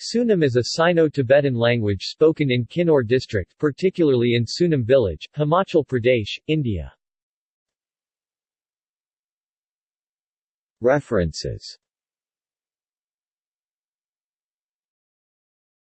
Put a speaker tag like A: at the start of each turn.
A: Sunam is a Sino-Tibetan language spoken in Kinnor district, particularly in Sunam village, Himachal Pradesh, India. References